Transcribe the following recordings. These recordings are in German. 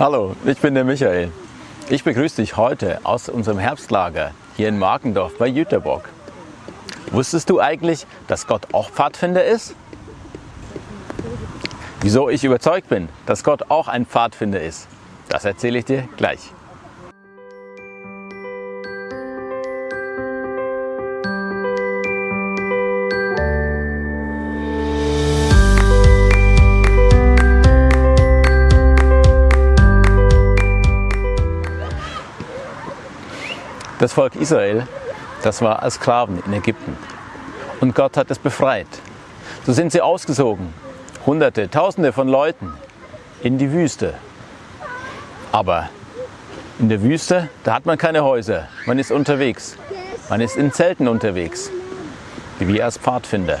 Hallo, ich bin der Michael. Ich begrüße dich heute aus unserem Herbstlager hier in Markendorf bei Jüterbock. Wusstest du eigentlich, dass Gott auch Pfadfinder ist? Wieso ich überzeugt bin, dass Gott auch ein Pfadfinder ist, das erzähle ich dir gleich. Das Volk Israel, das war als Sklaven in Ägypten. Und Gott hat es befreit. So sind sie ausgesogen, Hunderte, Tausende von Leuten, in die Wüste. Aber in der Wüste, da hat man keine Häuser, man ist unterwegs. Man ist in Zelten unterwegs, wie wir als Pfadfinder.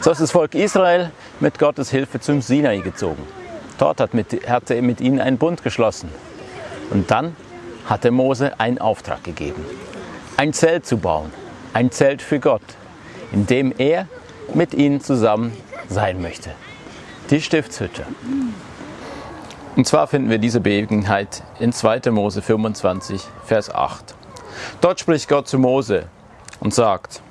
So ist das Volk Israel mit Gottes Hilfe zum Sinai gezogen. Dort hat, mit, hat er mit ihnen einen Bund geschlossen. Und dann hatte Mose einen Auftrag gegeben, ein Zelt zu bauen, ein Zelt für Gott, in dem er mit ihnen zusammen sein möchte. Die Stiftshütte. Und zwar finden wir diese Begebenheit in 2. Mose 25, Vers 8. Dort spricht Gott zu Mose und sagt,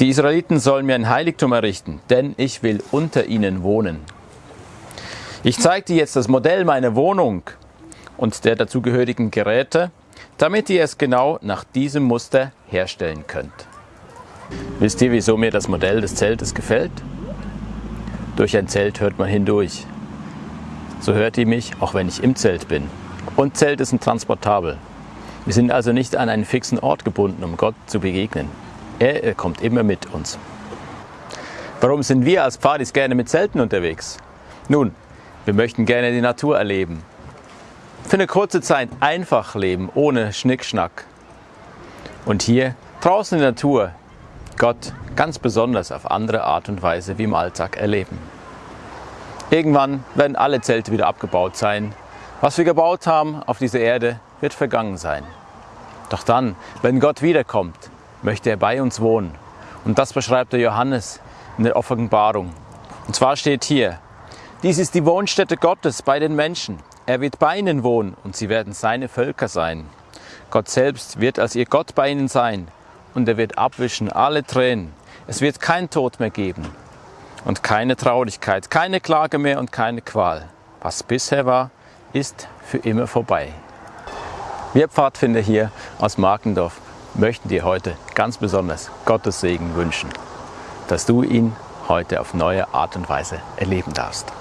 die Israeliten sollen mir ein Heiligtum errichten, denn ich will unter ihnen wohnen. Ich zeige dir jetzt das Modell meiner Wohnung und der dazugehörigen Geräte, damit ihr es genau nach diesem Muster herstellen könnt. Wisst ihr, wieso mir das Modell des Zeltes gefällt? Durch ein Zelt hört man hindurch. So hört ihr mich, auch wenn ich im Zelt bin. Und Zelte sind transportabel. Wir sind also nicht an einen fixen Ort gebunden, um Gott zu begegnen. Er, er kommt immer mit uns. Warum sind wir als Pfadis gerne mit Zelten unterwegs? Nun, wir möchten gerne die Natur erleben, für eine kurze Zeit einfach leben, ohne Schnickschnack. Und hier draußen in der Natur Gott ganz besonders auf andere Art und Weise wie im Alltag erleben. Irgendwann werden alle Zelte wieder abgebaut sein. Was wir gebaut haben auf dieser Erde, wird vergangen sein. Doch dann, wenn Gott wiederkommt, möchte er bei uns wohnen. Und das beschreibt der Johannes in der Offenbarung. Und zwar steht hier, dies ist die Wohnstätte Gottes bei den Menschen. Er wird bei ihnen wohnen und sie werden seine Völker sein. Gott selbst wird als ihr Gott bei ihnen sein und er wird abwischen alle Tränen. Es wird kein Tod mehr geben und keine Traurigkeit, keine Klage mehr und keine Qual. Was bisher war, ist für immer vorbei. Wir Pfadfinder hier aus Markendorf möchten dir heute ganz besonders Gottes Segen wünschen, dass du ihn heute auf neue Art und Weise erleben darfst.